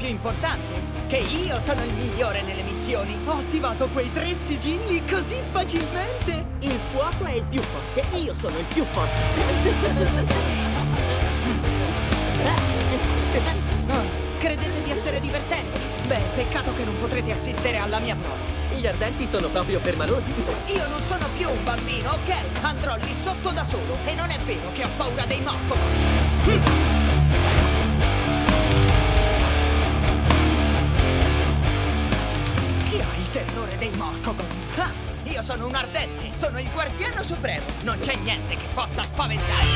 più importante, che io sono il migliore nelle missioni. Ho attivato quei tre sigilli così facilmente. Il fuoco è il più forte, io sono il più forte. Ah, credete di essere divertenti? Beh, peccato che non potrete assistere alla mia prova. Gli ardenti sono proprio permalosi. Io non sono più un bambino, ok? Andrò lì sotto da solo. E non è vero che ho paura dei Morcogon. Il guardiano supremo. Non c'è niente che possa spaventarmi.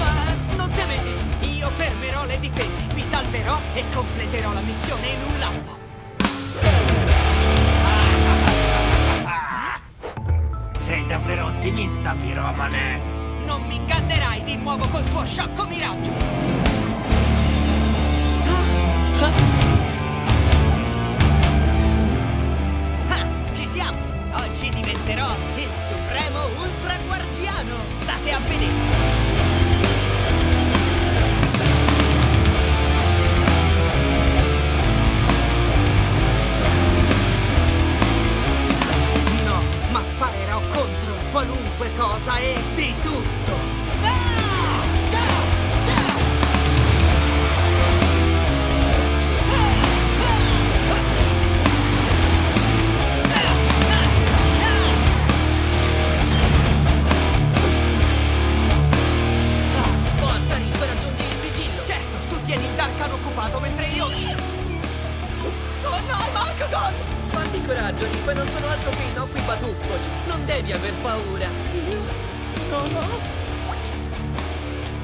Ah, non temete, io fermerò le difese, vi salverò e completerò la missione in un lampo. Sei davvero ottimista, piromane? Non mi ingannerai di nuovo col tuo sciocco miraggio! Diventerò il supremo ultra guardiano! State a vedere! Coraggio, Riff, non sono altro che i nocqui batuffoli. Non devi aver paura. Non ho...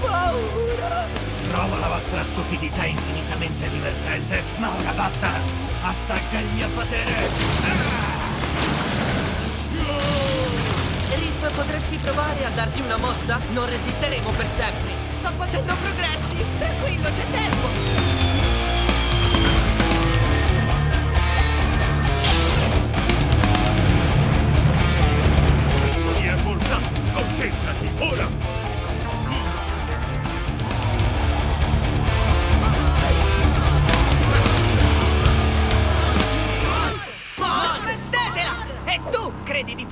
paura! Trovo la vostra stupidità infinitamente divertente, ma ora basta! Assaggia il mio potere! Riff, potresti provare a darti una mossa? Non resisteremo per sempre. Sto facendo progressi! Tranquillo, c'è tempo!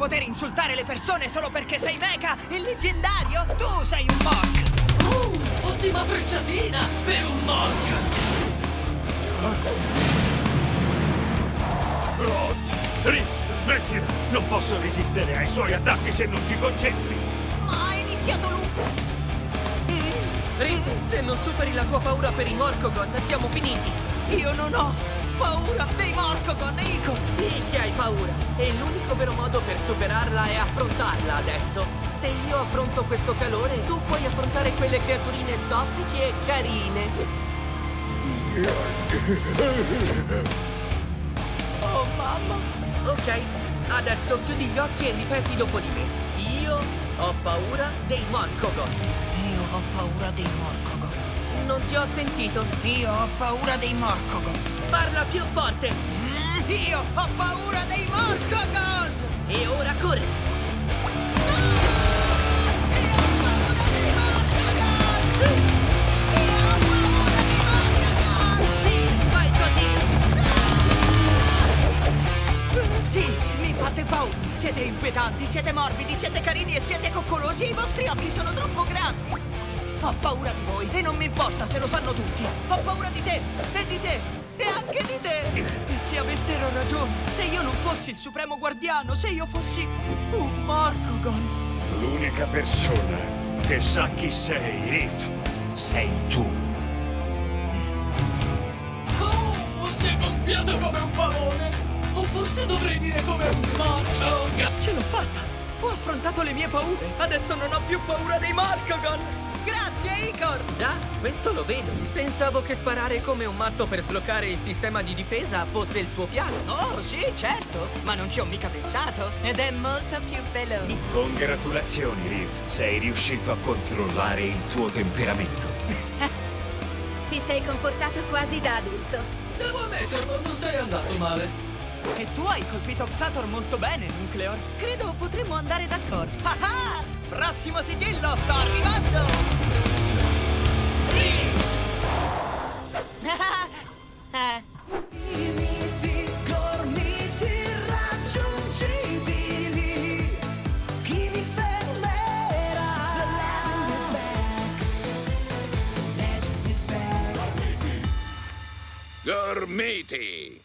Poter insultare le persone solo perché sei mecha? Il leggendario? Tu sei un Mork! Uh, ottima frecciatina per un Mork! Oh, Riff, smettila! Non posso resistere ai suoi attacchi se non ti concentri! Ma ha iniziato lui! Riff, se non superi la tua paura per i Morcogon, siamo finiti. Io non ho paura dei Morcogon, Ico! Sì che hai paura. E l'unico vero modo per superarla è affrontarla adesso. Se io affronto questo calore, tu puoi affrontare quelle creaturine soffici e carine. Oh mamma! Ok, adesso chiudi gli occhi e ripeti dopo di me. Io ho paura dei Morcogon. Io ho paura dei Morcogon. Non ti ho sentito. Io ho paura dei Morcogon. Parla più forte. Mm, io ho paura dei Morcogon! E ora corri. Sì, mi fate paura. Siete inquietanti, siete morbidi, siete carini e siete coccolosi i vostri occhi sono troppo grandi. Ho paura di voi e non mi importa se lo sanno tutti. Ho paura di te e di te e anche di te. E se avessero ragione, se io non fossi il supremo guardiano, se io fossi un Morcogon. L'unica persona che sa chi sei, Riff, sei tu. Oh, si è gonfiato come un pavone! O forse dovrei dire come un Morlog! Ce l'ho fatta! Ho affrontato le mie paure. Adesso non ho più paura dei Morcogon. Grazie, Icor! Già, questo lo vedo. Pensavo che sparare come un matto per sbloccare il sistema di difesa fosse il tuo piano. Oh, sì, certo, ma non ci ho mica pensato. Ed è molto più veloce. Congratulazioni, Riff. Sei riuscito a controllare il tuo temperamento. Ti sei comportato quasi da adulto. Devo ammetterlo, non sei andato male. E tu hai colpito Xator molto bene, Nucleor. Credo potremmo andare d'accordo. Ah ah! Prossimo sigillo, sto arrivando! matey.